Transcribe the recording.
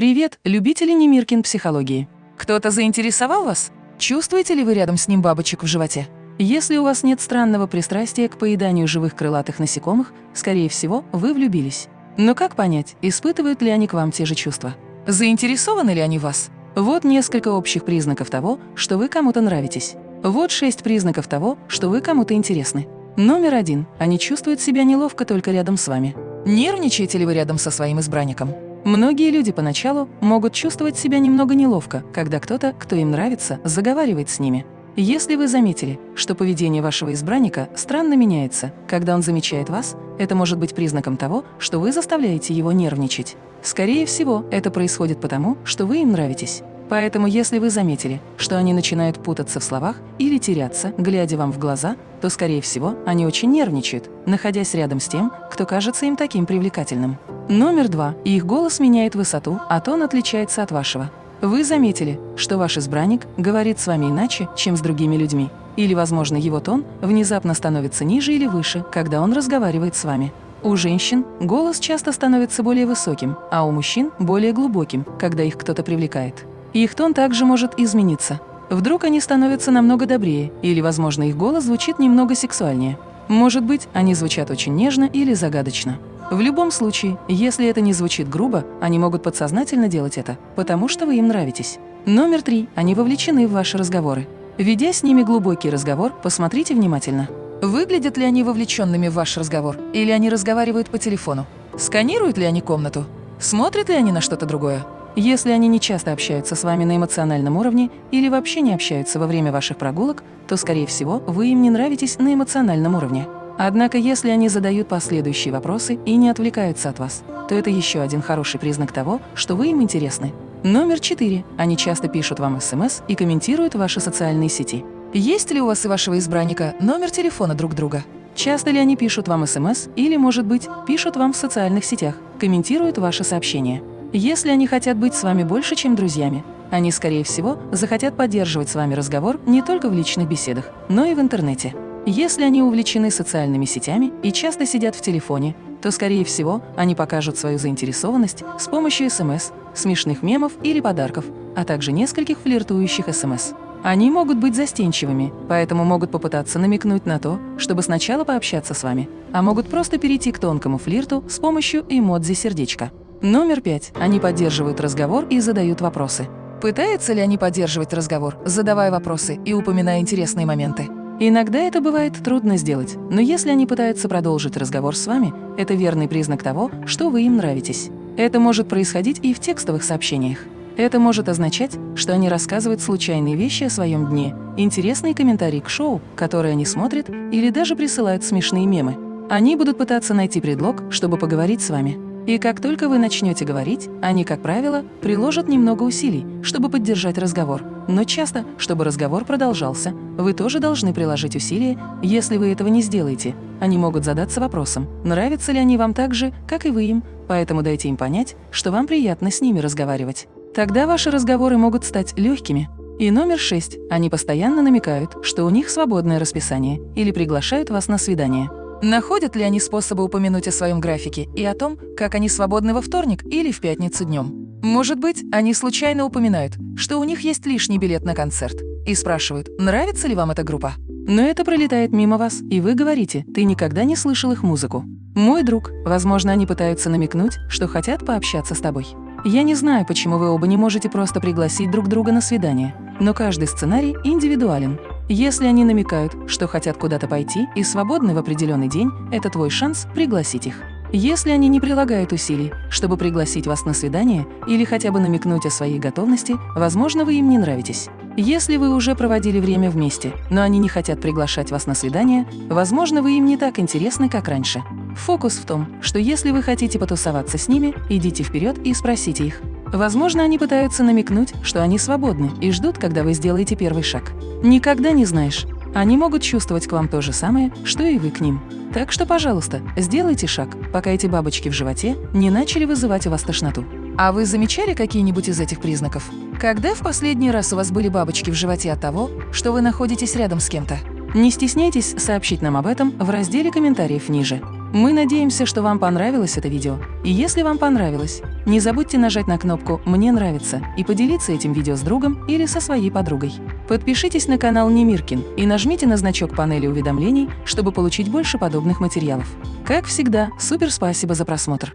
Привет, любители Немиркин психологии. Кто-то заинтересовал вас? Чувствуете ли вы рядом с ним бабочек в животе? Если у вас нет странного пристрастия к поеданию живых крылатых насекомых, скорее всего, вы влюбились. Но как понять, испытывают ли они к вам те же чувства? Заинтересованы ли они вас? Вот несколько общих признаков того, что вы кому-то нравитесь. Вот шесть признаков того, что вы кому-то интересны. Номер один. Они чувствуют себя неловко только рядом с вами. Нервничаете ли вы рядом со своим избранником? Многие люди поначалу могут чувствовать себя немного неловко, когда кто-то, кто им нравится, заговаривает с ними. Если вы заметили, что поведение вашего избранника странно меняется, когда он замечает вас, это может быть признаком того, что вы заставляете его нервничать. Скорее всего, это происходит потому, что вы им нравитесь. Поэтому если вы заметили, что они начинают путаться в словах или теряться, глядя вам в глаза, то, скорее всего, они очень нервничают, находясь рядом с тем, кто кажется им таким привлекательным. Номер два. Их голос меняет высоту, а тон отличается от вашего. Вы заметили, что ваш избранник говорит с вами иначе, чем с другими людьми. Или, возможно, его тон внезапно становится ниже или выше, когда он разговаривает с вами. У женщин голос часто становится более высоким, а у мужчин – более глубоким, когда их кто-то привлекает. Их тон также может измениться. Вдруг они становятся намного добрее, или, возможно, их голос звучит немного сексуальнее. Может быть, они звучат очень нежно или загадочно. В любом случае, если это не звучит грубо, они могут подсознательно делать это, потому что вы им нравитесь. Номер три. Они вовлечены в ваши разговоры. Ведя с ними глубокий разговор, посмотрите внимательно. Выглядят ли они вовлеченными в ваш разговор, или они разговаривают по телефону? Сканируют ли они комнату? Смотрят ли они на что-то другое? Если они не часто общаются с вами на эмоциональном уровне или вообще не общаются во время ваших прогулок, то, скорее всего, вы им не нравитесь на эмоциональном уровне. Однако, если они задают последующие вопросы и не отвлекаются от вас, то это еще один хороший признак того, что вы им интересны. Номер четыре. Они часто пишут вам СМС и комментируют ваши социальные сети. Есть ли у вас и вашего избранника номер телефона друг друга? Часто ли они пишут вам СМС или, может быть, пишут вам в социальных сетях, комментируют ваши сообщения? Если они хотят быть с вами больше, чем друзьями, они, скорее всего, захотят поддерживать с вами разговор не только в личных беседах, но и в интернете. Если они увлечены социальными сетями и часто сидят в телефоне, то, скорее всего, они покажут свою заинтересованность с помощью СМС, смешных мемов или подарков, а также нескольких флиртующих СМС. Они могут быть застенчивыми, поэтому могут попытаться намекнуть на то, чтобы сначала пообщаться с вами, а могут просто перейти к тонкому флирту с помощью эмодзи сердечка. Номер пять. Они поддерживают разговор и задают вопросы. Пытаются ли они поддерживать разговор, задавая вопросы и упоминая интересные моменты? Иногда это бывает трудно сделать, но если они пытаются продолжить разговор с вами, это верный признак того, что вы им нравитесь. Это может происходить и в текстовых сообщениях. Это может означать, что они рассказывают случайные вещи о своем дне, интересные комментарии к шоу, которые они смотрят, или даже присылают смешные мемы. Они будут пытаться найти предлог, чтобы поговорить с вами. И как только вы начнете говорить, они, как правило, приложат немного усилий, чтобы поддержать разговор. Но часто, чтобы разговор продолжался, вы тоже должны приложить усилия, если вы этого не сделаете. Они могут задаться вопросом, нравятся ли они вам так же, как и вы им, поэтому дайте им понять, что вам приятно с ними разговаривать. Тогда ваши разговоры могут стать легкими. И номер шесть. Они постоянно намекают, что у них свободное расписание или приглашают вас на свидание. Находят ли они способы упомянуть о своем графике и о том, как они свободны во вторник или в пятницу днем? Может быть, они случайно упоминают, что у них есть лишний билет на концерт, и спрашивают, нравится ли вам эта группа? Но это пролетает мимо вас, и вы говорите, ты никогда не слышал их музыку. Мой друг, возможно, они пытаются намекнуть, что хотят пообщаться с тобой. Я не знаю, почему вы оба не можете просто пригласить друг друга на свидание, но каждый сценарий индивидуален, если они намекают, что хотят куда-то пойти и свободны в определенный день, это твой шанс пригласить их. Если они не прилагают усилий, чтобы пригласить вас на свидание или хотя бы намекнуть о своей готовности, возможно, вы им не нравитесь. Если вы уже проводили время вместе, но они не хотят приглашать вас на свидание, возможно, вы им не так интересны, как раньше. Фокус в том, что если вы хотите потусоваться с ними, идите вперед и спросите их, Возможно, они пытаются намекнуть, что они свободны и ждут, когда вы сделаете первый шаг. Никогда не знаешь. Они могут чувствовать к вам то же самое, что и вы к ним. Так что, пожалуйста, сделайте шаг, пока эти бабочки в животе не начали вызывать у вас тошноту. А вы замечали какие-нибудь из этих признаков? Когда в последний раз у вас были бабочки в животе от того, что вы находитесь рядом с кем-то? Не стесняйтесь сообщить нам об этом в разделе комментариев ниже. Мы надеемся, что вам понравилось это видео. И если вам понравилось, Не забудьте нажать на кнопку «Мне нравится» и поделиться этим видео с другом или со своей подругой. Подпишитесь на канал Немиркин и нажмите на значок панели уведомлений, чтобы получить больше подобных материалов. Как всегда, супер спасибо за просмотр!